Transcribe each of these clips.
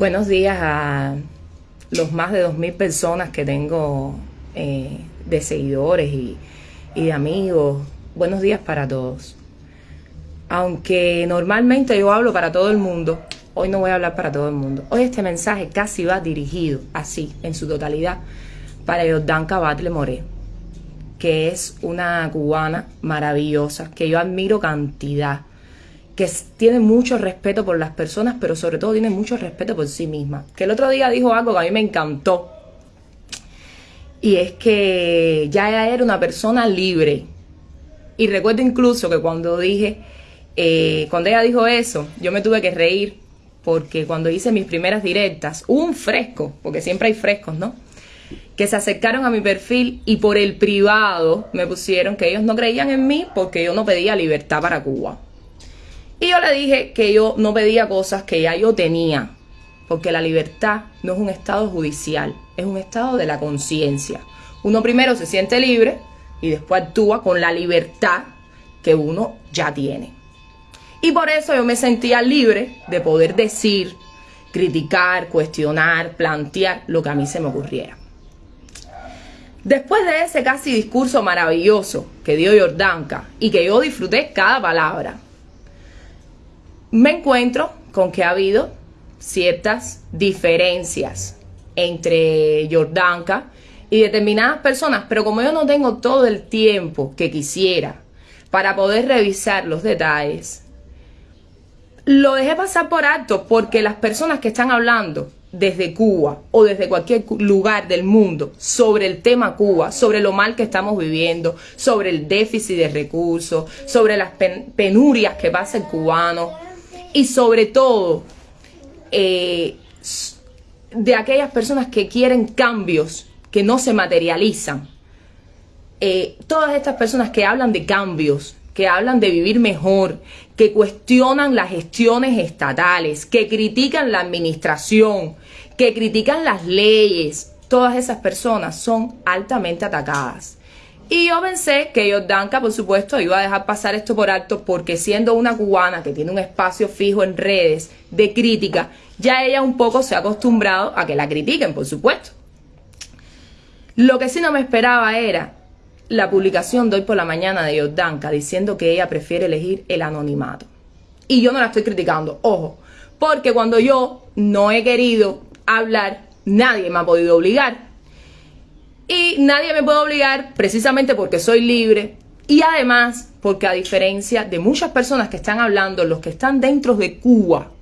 Buenos días a los más de 2.000 personas que tengo eh, de seguidores y, de amigos. Buenos días para todos. Aunque normalmente yo hablo para todo el mundo, hoy no voy a hablar para todo el mundo. Hoy este mensaje casi va dirigido, así, en su totalidad, para Jordanka Batle More, que es una cubana maravillosa, que yo admiro cantidad que tiene mucho respeto por las personas, pero sobre todo tiene mucho respeto por sí misma. Que el otro día dijo algo que a mí me encantó. Y es que ya ella era una persona libre. Y recuerdo incluso que cuando dije, eh, cuando ella dijo eso, yo me tuve que reír porque cuando hice mis primeras directas, un fresco, porque siempre hay frescos, ¿no? Que se acercaron a mi perfil y por el privado me pusieron que ellos no creían en mí porque yo no pedía libertad para Cuba. Y yo le dije que yo no pedía cosas que ya yo tenía, porque la libertad no es un estado judicial, es un estado de la conciencia. Uno primero se siente libre y después actúa con la libertad que uno ya tiene. Y por eso yo me sentía libre de poder decir, criticar, cuestionar, plantear lo que a mí se me ocurriera. Después de ese casi discurso maravilloso que dio Jordanka y que yo disfruté cada palabra, me encuentro con que ha habido ciertas diferencias entre Jordanka y determinadas personas, pero como yo no tengo todo el tiempo que quisiera para poder revisar los detalles, lo dejé pasar por alto porque las personas que están hablando desde Cuba o desde cualquier lugar del mundo sobre el tema Cuba, sobre lo mal que estamos viviendo, sobre el déficit de recursos, sobre las penurias que pasa el cubano, y sobre todo eh, de aquellas personas que quieren cambios que no se materializan. Eh, todas estas personas que hablan de cambios, que hablan de vivir mejor, que cuestionan las gestiones estatales, que critican la administración, que critican las leyes, todas esas personas son altamente atacadas. Y yo pensé que Jordanka, por supuesto, iba a dejar pasar esto por alto porque siendo una cubana que tiene un espacio fijo en redes de crítica, ya ella un poco se ha acostumbrado a que la critiquen, por supuesto. Lo que sí no me esperaba era la publicación de hoy por la mañana de Jordanka diciendo que ella prefiere elegir el anonimato. Y yo no la estoy criticando, ojo, porque cuando yo no he querido hablar, nadie me ha podido obligar y nadie me puede obligar precisamente porque soy libre y además porque a diferencia de muchas personas que están hablando, los que están dentro de Cuba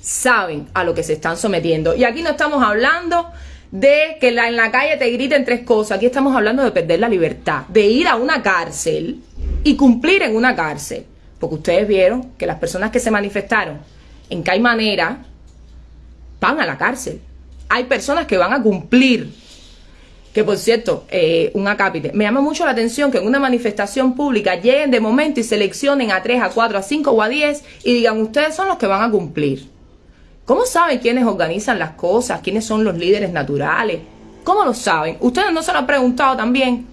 saben a lo que se están sometiendo. Y aquí no estamos hablando de que en la calle te griten tres cosas. Aquí estamos hablando de perder la libertad, de ir a una cárcel y cumplir en una cárcel. Porque ustedes vieron que las personas que se manifestaron en Caimanera van a la cárcel. Hay personas que van a cumplir que por cierto, eh, un acápite, me llama mucho la atención que en una manifestación pública lleguen de momento y seleccionen a 3, a 4, a 5 o a 10 y digan, ustedes son los que van a cumplir. ¿Cómo saben quiénes organizan las cosas? ¿Quiénes son los líderes naturales? ¿Cómo lo saben? ¿Ustedes no se lo han preguntado también?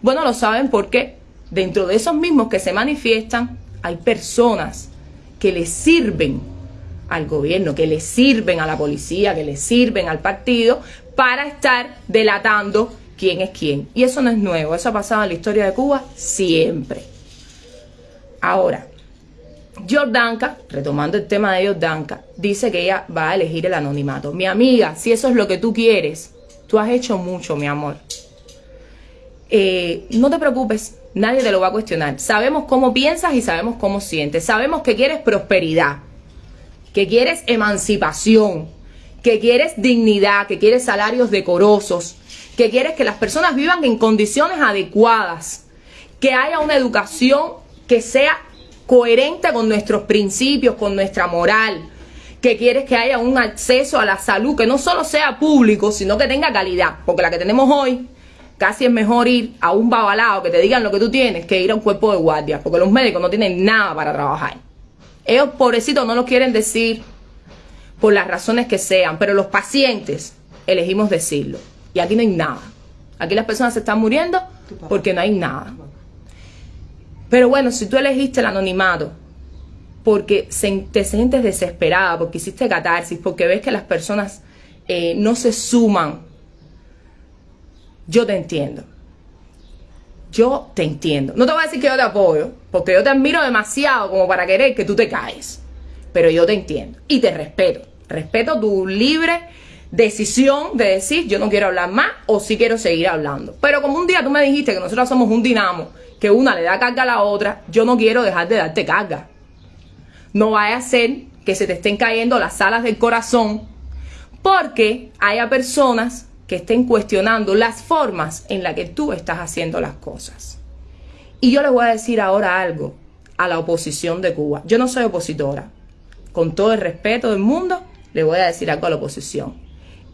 Bueno, lo saben porque dentro de esos mismos que se manifiestan hay personas que les sirven al gobierno, que le sirven a la policía, que le sirven al partido para estar delatando quién es quién. Y eso no es nuevo, eso ha pasado en la historia de Cuba siempre. Ahora, Jordanka, retomando el tema de Jordanka, dice que ella va a elegir el anonimato. Mi amiga, si eso es lo que tú quieres, tú has hecho mucho, mi amor. Eh, no te preocupes, nadie te lo va a cuestionar. Sabemos cómo piensas y sabemos cómo sientes. Sabemos que quieres prosperidad, que quieres emancipación, que quieres dignidad, que quieres salarios decorosos, que quieres que las personas vivan en condiciones adecuadas, que haya una educación que sea coherente con nuestros principios, con nuestra moral, que quieres que haya un acceso a la salud que no solo sea público, sino que tenga calidad, porque la que tenemos hoy casi es mejor ir a un babalao que te digan lo que tú tienes que ir a un cuerpo de guardia, porque los médicos no tienen nada para trabajar. Ellos, pobrecitos, no lo quieren decir, por las razones que sean, pero los pacientes elegimos decirlo. Y aquí no hay nada. Aquí las personas se están muriendo porque no hay nada. Pero bueno, si tú elegiste el anonimato porque te sientes desesperada, porque hiciste catarsis, porque ves que las personas eh, no se suman, yo te entiendo. Yo te entiendo. No te voy a decir que yo te apoyo, porque yo te admiro demasiado como para querer que tú te caes. Pero yo te entiendo y te respeto. Respeto tu libre decisión de decir yo no quiero hablar más o sí quiero seguir hablando. Pero como un día tú me dijiste que nosotros somos un dinamo, que una le da carga a la otra, yo no quiero dejar de darte carga. No vaya a ser que se te estén cayendo las alas del corazón porque haya personas que estén cuestionando las formas en las que tú estás haciendo las cosas. Y yo les voy a decir ahora algo a la oposición de Cuba. Yo no soy opositora. Con todo el respeto del mundo, le voy a decir algo a la oposición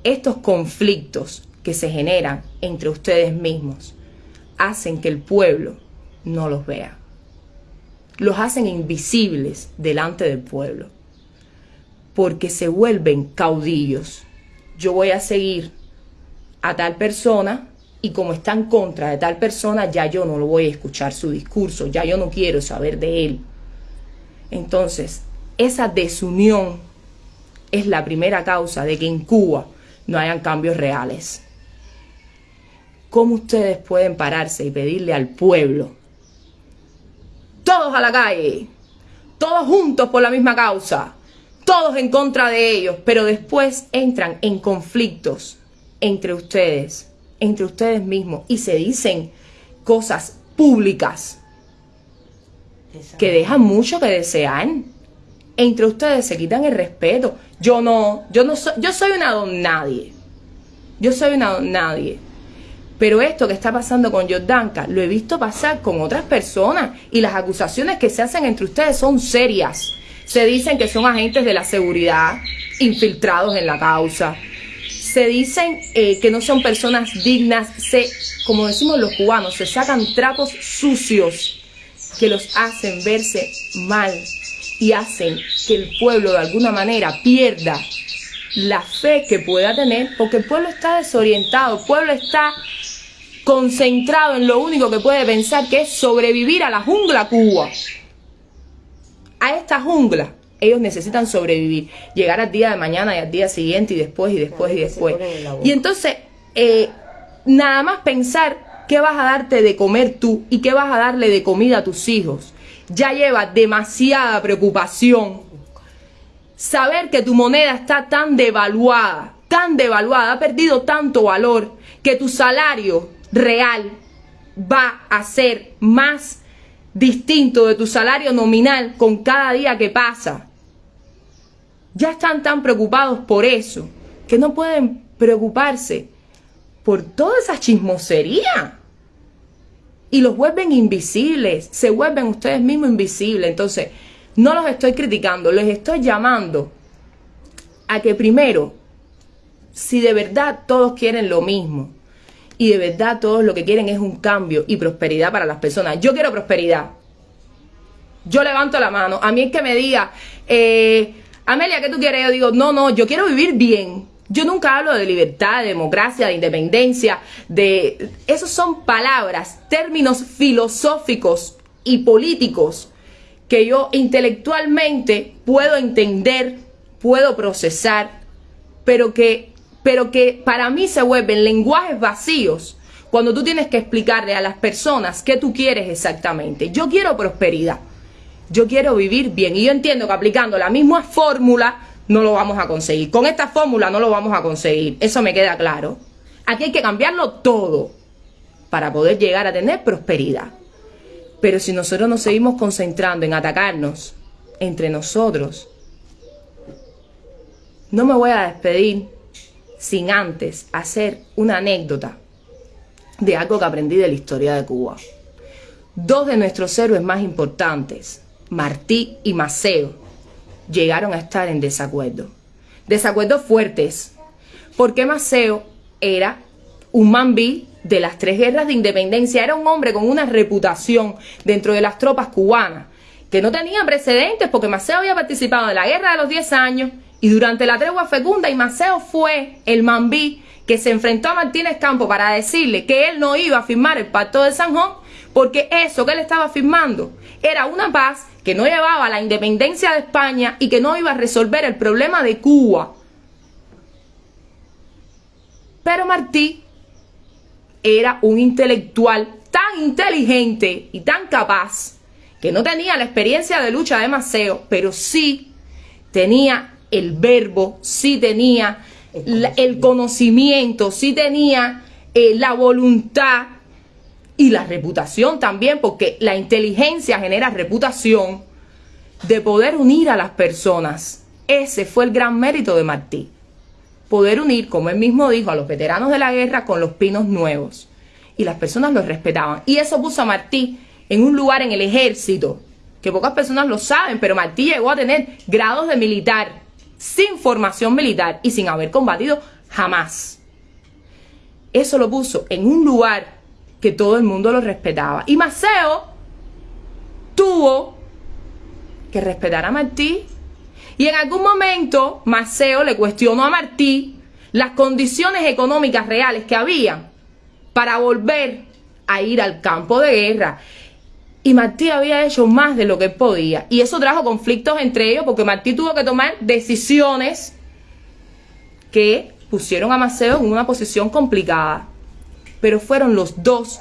estos conflictos que se generan entre ustedes mismos hacen que el pueblo no los vea. Los hacen invisibles delante del pueblo. Porque se vuelven caudillos. Yo voy a seguir a tal persona y como está en contra de tal persona, ya yo no lo voy a escuchar su discurso, ya yo no quiero saber de él. Entonces, esa desunión es la primera causa de que en Cuba no hayan cambios reales. ¿Cómo ustedes pueden pararse y pedirle al pueblo, todos a la calle, todos juntos por la misma causa, todos en contra de ellos, pero después entran en conflictos entre ustedes, entre ustedes mismos, y se dicen cosas públicas que dejan mucho que desear? entre ustedes se quitan el respeto. Yo no, yo no soy, yo soy una don nadie. Yo soy una don nadie. Pero esto que está pasando con Jordanka lo he visto pasar con otras personas y las acusaciones que se hacen entre ustedes son serias. Se dicen que son agentes de la seguridad infiltrados en la causa. Se dicen eh, que no son personas dignas. Se, como decimos los cubanos, se sacan trapos sucios que los hacen verse mal y hacen que el pueblo de alguna manera pierda la fe que pueda tener, porque el pueblo está desorientado, el pueblo está concentrado en lo único que puede pensar, que es sobrevivir a la jungla Cuba. A esta jungla ellos necesitan sobrevivir, llegar al día de mañana y al día siguiente y después y después y después. Y entonces, eh, nada más pensar qué vas a darte de comer tú y qué vas a darle de comida a tus hijos ya lleva demasiada preocupación. Saber que tu moneda está tan devaluada, tan devaluada, ha perdido tanto valor, que tu salario real va a ser más distinto de tu salario nominal con cada día que pasa. Ya están tan preocupados por eso que no pueden preocuparse por toda esa chismosería y los vuelven invisibles, se vuelven ustedes mismos invisibles. Entonces, no los estoy criticando, les estoy llamando a que primero, si de verdad todos quieren lo mismo y de verdad todos lo que quieren es un cambio y prosperidad para las personas, yo quiero prosperidad. Yo levanto la mano, a mí es que me diga, eh, Amelia, ¿qué tú quieres? Yo digo, no, no, yo quiero vivir bien. Yo nunca hablo de libertad, de democracia, de independencia, de... Esos son palabras, términos filosóficos y políticos que yo intelectualmente puedo entender, puedo procesar, pero que, pero que para mí se vuelven lenguajes vacíos cuando tú tienes que explicarle a las personas qué tú quieres exactamente. Yo quiero prosperidad, yo quiero vivir bien y yo entiendo que aplicando la misma fórmula no lo vamos a conseguir. Con esta fórmula no lo vamos a conseguir. Eso me queda claro. Aquí hay que cambiarlo todo para poder llegar a tener prosperidad. Pero si nosotros nos seguimos concentrando en atacarnos entre nosotros, no me voy a despedir sin antes hacer una anécdota de algo que aprendí de la historia de Cuba. Dos de nuestros héroes más importantes, Martí y Maceo, llegaron a estar en desacuerdo. Desacuerdos fuertes, porque Maceo era un mambí de las tres guerras de independencia, era un hombre con una reputación dentro de las tropas cubanas, que no tenía precedentes porque Maceo había participado en la guerra de los 10 años y durante la tregua fecunda y Maceo fue el mambí que se enfrentó a Martínez Campo para decirle que él no iba a firmar el pacto de San Juan porque eso que él estaba firmando era una paz que no llevaba la independencia de España y que no iba a resolver el problema de Cuba. Pero Martí era un intelectual tan inteligente y tan capaz que no tenía la experiencia de lucha de Maceo, pero sí tenía el verbo, sí tenía el conocimiento, sí tenía eh, la voluntad y la reputación también, porque la inteligencia genera reputación de poder unir a las personas. Ese fue el gran mérito de Martí. Poder unir, como él mismo dijo, a los veteranos de la guerra con los pinos nuevos. Y las personas los respetaban. Y eso puso a Martí en un lugar en el ejército, que pocas personas lo saben, pero Martí llegó a tener grados de militar, sin formación militar y sin haber combatido jamás. Eso lo puso en un lugar que todo el mundo lo respetaba. Y Maceo tuvo que respetar a Martí. Y en algún momento Maceo le cuestionó a Martí las condiciones económicas reales que había para volver a ir al campo de guerra. Y Martí había hecho más de lo que podía. Y eso trajo conflictos entre ellos porque Martí tuvo que tomar decisiones que pusieron a Maceo en una posición complicada pero fueron los dos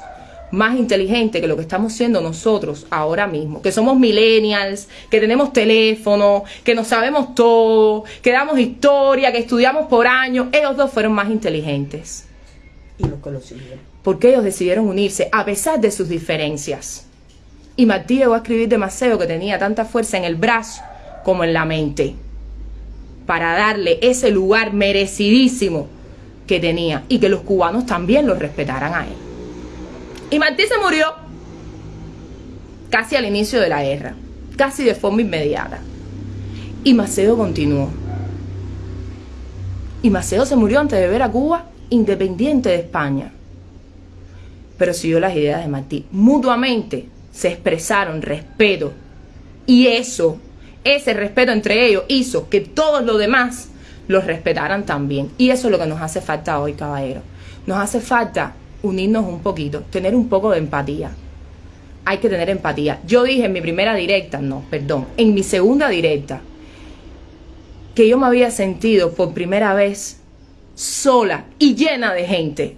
más inteligentes que lo que estamos siendo nosotros ahora mismo, que somos millennials, que tenemos teléfono, que no sabemos todo, que damos historia, que estudiamos por años, ellos dos fueron más inteligentes. Y los que lo siguieron. Porque ellos decidieron unirse a pesar de sus diferencias. Y Martí llegó a escribir demasiado que tenía tanta fuerza en el brazo como en la mente, para darle ese lugar merecidísimo que tenía y que los cubanos también lo respetaran a él. Y Martí se murió casi al inicio de la guerra, casi de forma inmediata. Y Maceo continuó. Y Maceo se murió antes de ver a Cuba independiente de España. Pero siguió las ideas de Martí. Mutuamente se expresaron respeto. Y eso, ese respeto entre ellos hizo que todos los demás los respetaran también. Y eso es lo que nos hace falta hoy, caballero. Nos hace falta unirnos un poquito, tener un poco de empatía. Hay que tener empatía. Yo dije en mi primera directa, no, perdón, en mi segunda directa, que yo me había sentido por primera vez sola y llena de gente.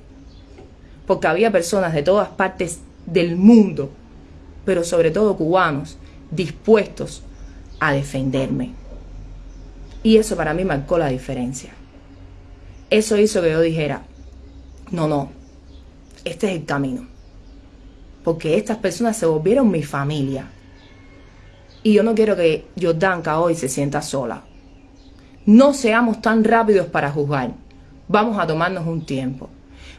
Porque había personas de todas partes del mundo, pero sobre todo cubanos, dispuestos a defenderme. Y eso para mí marcó la diferencia. Eso hizo que yo dijera, no, no, este es el camino. Porque estas personas se volvieron mi familia. Y yo no quiero que Jordanka hoy se sienta sola. No seamos tan rápidos para juzgar. Vamos a tomarnos un tiempo.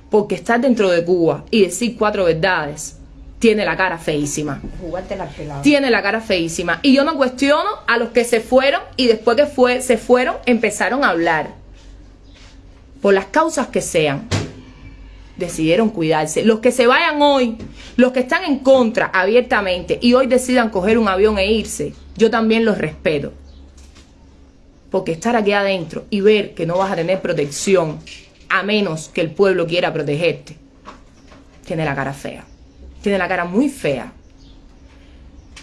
Porque estar dentro de Cuba y decir cuatro verdades tiene la cara feísima. Tiene la cara feísima. Y yo no cuestiono a los que se fueron y después que fue, se fueron empezaron a hablar. Por las causas que sean. Decidieron cuidarse. Los que se vayan hoy, los que están en contra abiertamente y hoy decidan coger un avión e irse, yo también los respeto. Porque estar aquí adentro y ver que no vas a tener protección a menos que el pueblo quiera protegerte, tiene la cara fea tiene la cara muy fea.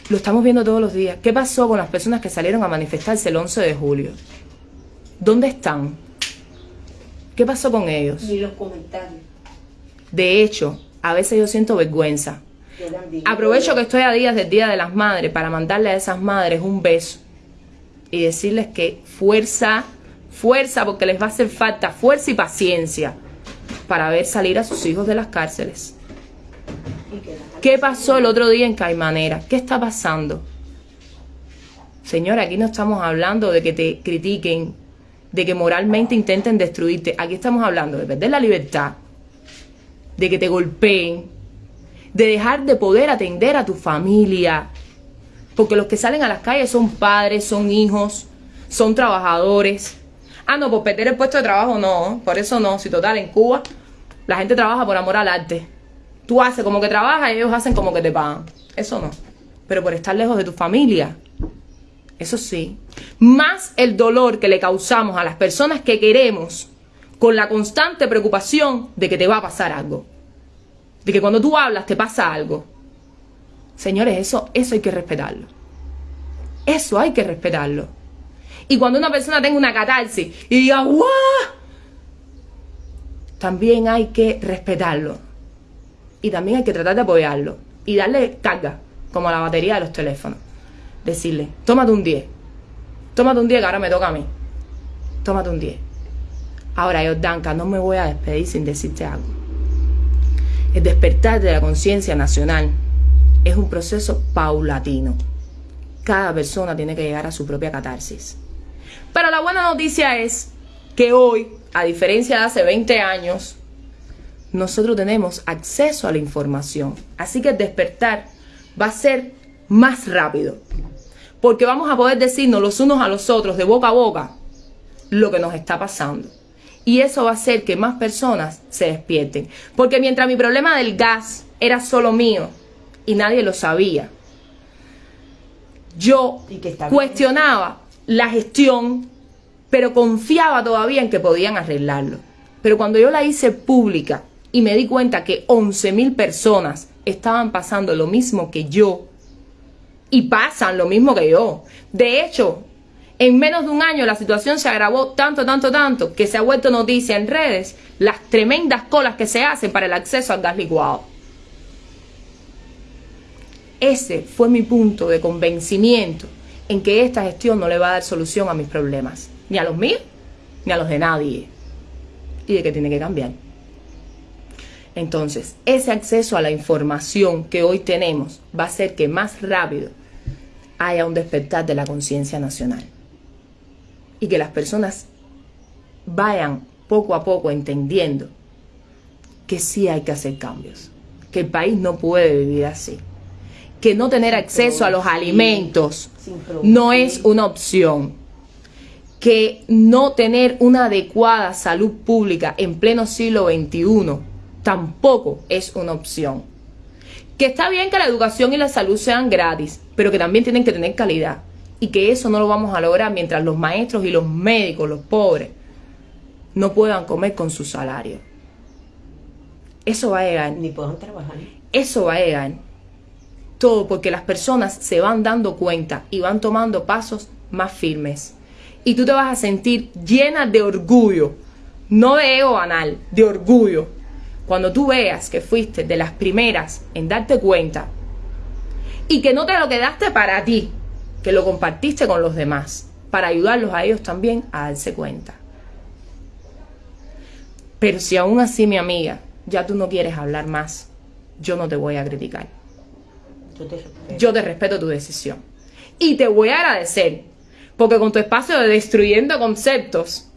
Lo estamos viendo todos los días. ¿Qué pasó con las personas que salieron a manifestarse el 11 de julio? ¿Dónde están? ¿Qué pasó con ellos? Ni los comentarios. De hecho, a veces yo siento vergüenza. Aprovecho que estoy a días del Día de las Madres para mandarle a esas madres un beso y decirles que fuerza, fuerza, porque les va a hacer falta fuerza y paciencia para ver salir a sus hijos de las cárceles. ¿Qué pasó el otro día en Caimanera? ¿Qué está pasando? Señora, aquí no estamos hablando de que te critiquen, de que moralmente intenten destruirte. Aquí estamos hablando de perder la libertad, de que te golpeen, de dejar de poder atender a tu familia. Porque los que salen a las calles son padres, son hijos, son trabajadores. Ah, no, por perder el puesto de trabajo no, por eso no. Si total, en Cuba la gente trabaja por amor al arte. Tú haces como que trabajas y ellos hacen como que te pagan. Eso no. Pero por estar lejos de tu familia, eso sí. Más el dolor que le causamos a las personas que queremos con la constante preocupación de que te va a pasar algo. De que cuando tú hablas te pasa algo. Señores, eso, eso hay que respetarlo. Eso hay que respetarlo. Y cuando una persona tenga una catarsis y diga. También hay que respetarlo. Y también hay que tratar de apoyarlo. Y darle carga, como la batería de los teléfonos. Decirle, tómate un 10. Tómate un 10 que ahora me toca a mí. Tómate un 10. Ahora, yo, Danka, no me voy a despedir sin decirte algo. El despertar de la conciencia nacional es un proceso paulatino. Cada persona tiene que llegar a su propia catarsis. Pero la buena noticia es que hoy, a diferencia de hace 20 años, nosotros tenemos acceso a la información. Así que el despertar va a ser más rápido. Porque vamos a poder decirnos los unos a los otros, de boca a boca, lo que nos está pasando. Y eso va a hacer que más personas se despierten. Porque mientras mi problema del gas era solo mío y nadie lo sabía, yo cuestionaba la gestión, pero confiaba todavía en que podían arreglarlo. Pero cuando yo la hice pública y me di cuenta que 11 mil personas estaban pasando lo mismo que yo, y pasan lo mismo que yo. De hecho, en menos de un año la situación se agravó tanto, tanto, tanto, que se ha vuelto noticia en redes las tremendas colas que se hacen para el acceso al gas licuado. Ese fue mi punto de convencimiento en que esta gestión no le va a dar solución a mis problemas, ni a los míos, ni a los de nadie, y de que tiene que cambiar. Entonces, ese acceso a la información que hoy tenemos va a hacer que más rápido haya un despertar de la conciencia nacional y que las personas vayan poco a poco entendiendo que sí hay que hacer cambios, que el país no puede vivir así, que no tener acceso a los alimentos no es una opción, que no tener una adecuada salud pública en pleno siglo XXI tampoco es una opción. Que está bien que la educación y la salud sean gratis, pero que también tienen que tener calidad. Y que eso no lo vamos a lograr mientras los maestros y los médicos, los pobres, no puedan comer con su salario. Eso va a llegar. Ni puedan trabajar. Eso va a llegar. Todo porque las personas se van dando cuenta y van tomando pasos más firmes. Y tú te vas a sentir llena de orgullo, no de ego anal, de orgullo cuando tú veas que fuiste de las primeras en darte cuenta y que no te lo quedaste para ti, que lo compartiste con los demás, para ayudarlos a ellos también a darse cuenta. Pero si aún así, mi amiga, ya tú no quieres hablar más, yo no te voy a criticar. Yo te respeto, yo te respeto tu decisión. Y te voy a agradecer, porque con tu espacio de destruyendo conceptos,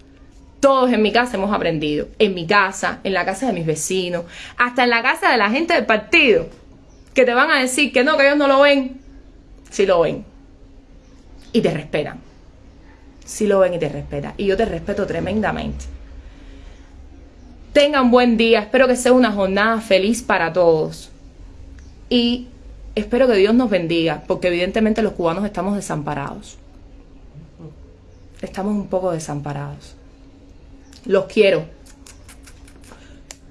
todos en mi casa hemos aprendido. En mi casa, en la casa de mis vecinos, hasta en la casa de la gente del partido, que te van a decir que no, que ellos no lo ven. Si lo ven. Y te respetan. Si lo ven y te respetan. Y yo te respeto tremendamente. Tengan buen día. Espero que sea una jornada feliz para todos. Y espero que Dios nos bendiga, porque evidentemente los cubanos estamos desamparados. Estamos un poco desamparados. Los quiero.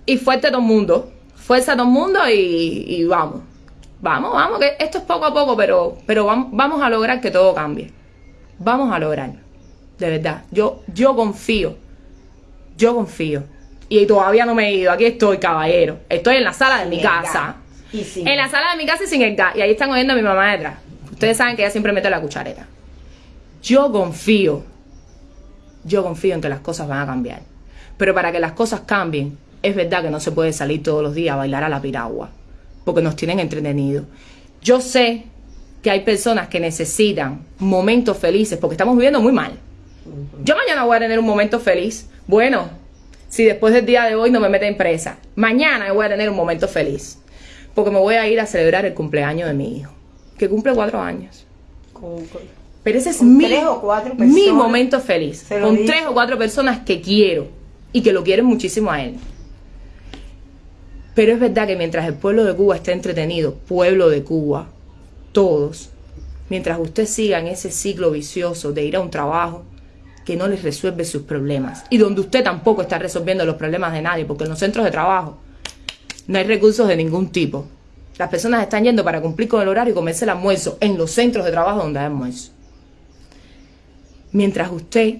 Y fuerte todo el mundo. Fuerza todo el mundo y, vamos. Vamos, vamos, que esto es poco a poco, pero, pero vamos, a lograr que todo cambie. Vamos a lograr. De verdad. Yo, yo confío. Yo confío. Y todavía no me he ido. Aquí estoy, caballero. Estoy en la sala de mi casa. en la sala de mi casa y sin el gas. Y ahí están oyendo a mi mamá detrás. Ustedes saben que ella siempre mete la cuchareta. Yo confío yo confío en que las cosas van a cambiar. Pero para que las cosas cambien, es verdad que no se puede salir todos los días a bailar a la piragua, porque nos tienen entretenidos. Yo sé que hay personas que necesitan momentos felices, porque estamos viviendo muy mal. Yo mañana voy a tener un momento feliz. Bueno, si después del día de hoy no me meten presa, mañana voy a tener un momento feliz, porque me voy a ir a celebrar el cumpleaños de mi hijo, que cumple cuatro años. Pero ese es mi, mi momento feliz. Con tres o cuatro personas que quiero y que lo quieren muchísimo a él. Pero es verdad que mientras el pueblo de Cuba esté entretenido, pueblo de Cuba, todos, mientras usted siga en ese ciclo vicioso de ir a un trabajo que no les resuelve sus problemas y donde usted tampoco está resolviendo los problemas de nadie, porque en los centros de trabajo no hay recursos de ningún tipo. Las personas están yendo para cumplir con el horario y comerse el almuerzo en los centros de trabajo donde hay almuerzo. Mientras usted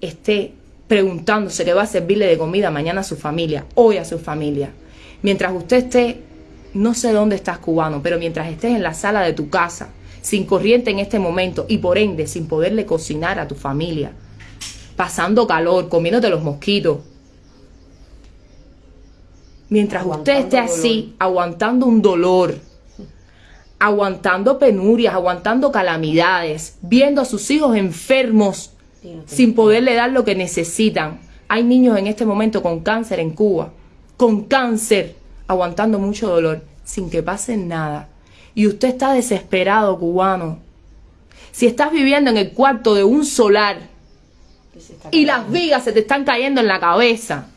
esté preguntándose qué va a servirle de comida mañana a su familia, hoy a su familia, mientras usted esté, no sé dónde estás cubano, pero mientras estés en la sala de tu casa, sin corriente en este momento y por ende sin poderle cocinar a tu familia, pasando calor, comiéndote los mosquitos, mientras usted esté así, aguantando un dolor, aguantando penurias, aguantando calamidades, viendo a sus hijos enfermos sin poderle dar lo que necesitan. Hay niños en este momento con cáncer en Cuba, con cáncer, aguantando mucho dolor, sin que pase nada. Y usted está desesperado, cubano. Si estás viviendo en el cuarto de un solar y las vigas se te están cayendo en la cabeza,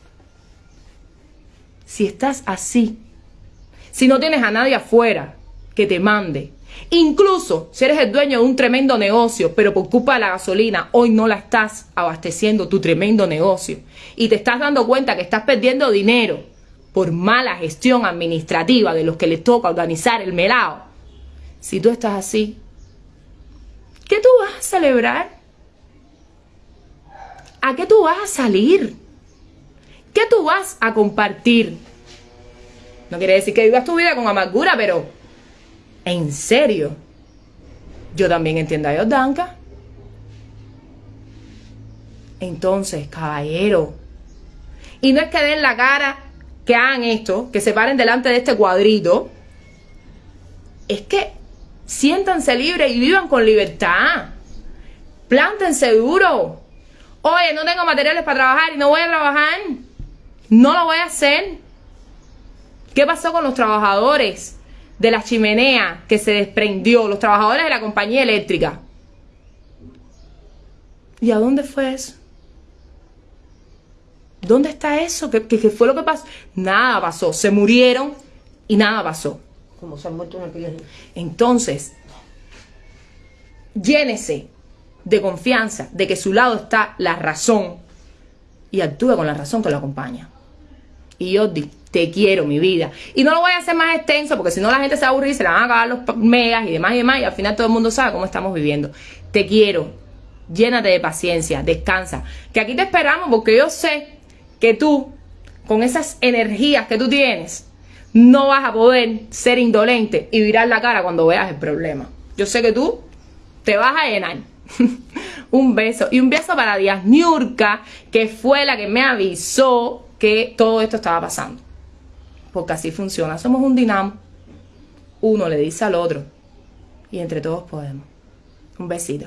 si estás así, si no tienes a nadie afuera, que te mande. Incluso si eres el dueño de un tremendo negocio, pero por culpa de la gasolina hoy no la estás abasteciendo tu tremendo negocio y te estás dando cuenta que estás perdiendo dinero por mala gestión administrativa de los que les toca organizar el melao. Si tú estás así, ¿qué tú vas a celebrar? ¿A qué tú vas a salir? ¿Qué tú vas a compartir? No quiere decir que vivas tu vida con amargura, pero ¿En serio? Yo también entiendo a Yordanka. Entonces, caballero. Y no es que den la cara, que hagan esto, que se paren delante de este cuadrito. Es que siéntanse libres y vivan con libertad. Plántense duro. Oye, no tengo materiales para trabajar y no voy a trabajar. No lo voy a hacer. ¿Qué pasó con los trabajadores? De la chimenea que se desprendió, los trabajadores de la compañía eléctrica. ¿Y a dónde fue eso? ¿Dónde está eso? ¿Qué, fue lo que pasó? Nada pasó. Se murieron y nada pasó. Como se han muerto una Entonces, llénese de confianza de que a su lado está la razón y actúe con la razón que lo acompaña. Y yo te quiero, mi vida. Y no lo voy a hacer más extenso porque si no la gente se aburre y se le van a acabar los megas y demás y demás y al final todo el mundo sabe cómo estamos viviendo. Te quiero. Llénate de paciencia, descansa. Que aquí te esperamos porque yo sé que tú, con esas energías que tú tienes, no vas a poder ser indolente y virar la cara cuando veas el problema. Yo sé que tú te vas a llenar. un beso. Y un beso para Díaz Niurka, que fue la que me avisó que todo esto estaba pasando. Porque así funciona. Somos un dinamo. Uno le dice al otro. Y entre todos podemos. Un besito.